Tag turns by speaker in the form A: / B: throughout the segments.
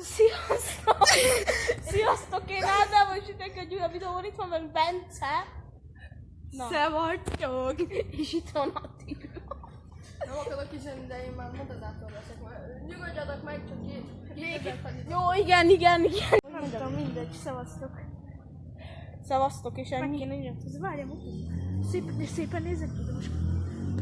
A: Sziasztok! Sziasztok, én Ádám, és itt egy újabb videó, itt van velünk Bence. Na.
B: Szevasztok!
A: És itt van Attila.
B: Nem akarok üzenni, de én már moderátor leszek. Nyugodjatok meg, csak két,
A: Jó, igen, igen, igen. Nem tudom, mindegy, szevasztok. Szevasztok, és ennyi.
B: kéne írni. Ez várjál, mutatom. Szép, szépen nézek ki, de most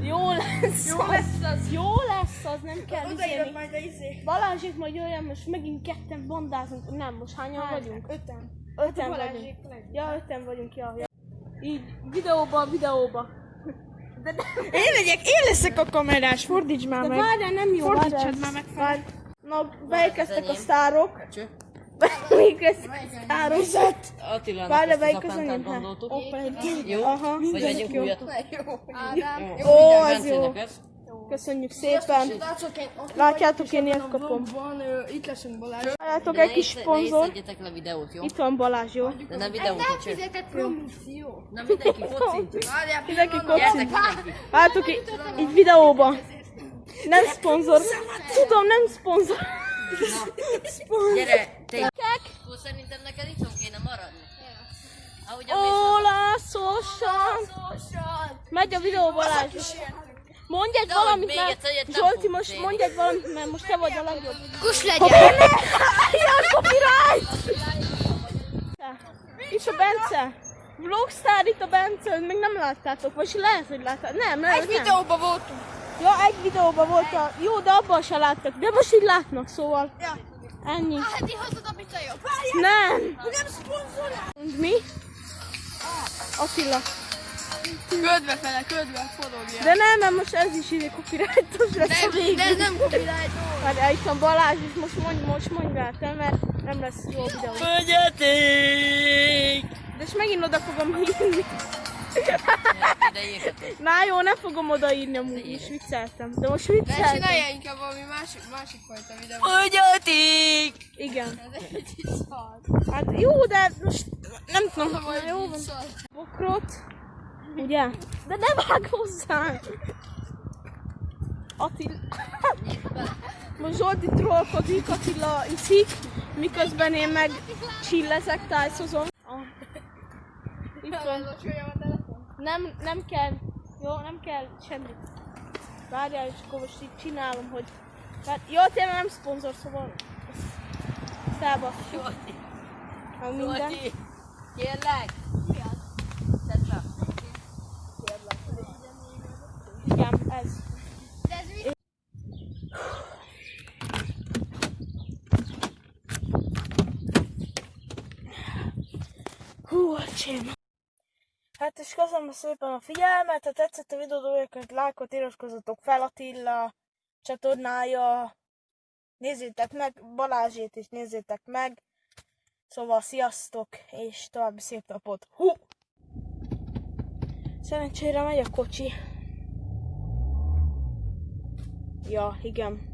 A: Jó lesz
B: Jó
A: az.
B: lesz az.
A: Jó lesz az, nem kell izélni.
B: majd a izé.
A: Balázsék majd olyan, most megint ketten bandázunk. Nem, most hányan vagyunk?
B: Öten.
A: Öten vagyunk.
B: Balázsék leg.
A: Ja, öten vagyunk, ja, ja. Így, videóba, videóba. De, de,
B: Én legyek, én leszek a kamerás, fordíts már
A: de
B: meg.
A: várjál, nem jó,
B: Fordítsad már meg fel.
A: Várj. Na, beérkeztek a sztárok. Beérkeztek a sztárok.
C: Attilának
A: Várj,
C: ezt az gondoltuk.
A: Egy.
C: Jó?
A: Aha.
C: Vagy vegyünk
A: jó.
C: újat?
B: Ádám.
C: Jó,
A: Ó,
C: mindjárt
A: az jó. Köszönjük szépen. Látjátok, én ilyet kapom.
B: itt leszünk Balázs.
A: Látjátok, egy kis
C: is-
A: szponzor.
C: Ne le videót, jó?
A: Itt van Balázs, jó?
C: De nem videót, csak.
B: fizetett promóció.
C: Na mindenki kocint.
B: Várjál,
A: Mindenki kocint. Látjátok, így, így videóban. Nem szponzor. Tudom, nem szponzor.
C: Gyere, te. Akkor szerintem neked itthon kéne maradni. Ahogy a
A: Olaszosan. Megy a videó Balázs. Mondj egy valamit, mert Zsolti, most mondj egy valamit, mert most te vagy a legjobb.
B: Kus legyen!
A: Ilyen copyright! Itt a Bence. Vlogstar itt a Bence, még nem láttátok, vagy lehet, hogy láttátok. Nem, nem,
B: Egy videóban voltunk.
A: Ja, egy videóban volt a... Jó, de abban se láttak. De most így látnak, szóval.
B: Ja.
A: Ennyi.
B: Hát én hozod a pizza. Várjál!
A: Nem.
B: Nem szponzorál!
A: Mi? Attila.
B: Ködve fele, ködve, forogja.
A: De nem, mert most ez is ide copyrightos lesz a
B: De,
A: végén.
B: de ez nem copyright.
A: Várj, itt van Balázs, és most mondj, most mondj rá te, mert nem lesz jó a videó.
C: Fogyaték!
A: De és megint oda fogom írni.
C: Ide írhatok.
A: Na jó, nem fogom odaírni amúgy, most vicceltem. De most
B: De
A: vicceltem.
B: csinálja inkább valami másik, másik fajta videót.
C: Fogyaték!
A: Igen.
B: Ez egy szar.
A: Hát jó, de most nem tudom. Na,
B: Vagy
A: jó van. Bokrot. Ugye? De ne vág hozzá! Attila... Most Zsolti trollkodik, Attila iszik, miközben én meg csillezek, tájszozom. Ah. Itt van. Nem, nem kell. Jó, nem kell semmit. Várjál, és akkor most így csinálom, hogy... Hát, jó, tényleg nem szponzor, szóval... Felbasszuk.
C: Zsolti!
A: Ha minden.
C: Zsolti! Kérlek! Tedd be.
A: Igen, ez.
B: De ez mi?
A: Hú, öcsém. Hát és köszönöm szépen a figyelmet, ha tetszett a videó, akkor lájkot iratkozzatok fel Attila csatornája. Nézzétek meg, Balázsét is nézzétek meg. Szóval sziasztok, és további szép napot. Hú! Szerencsére megy a kocsi. Ja, igen.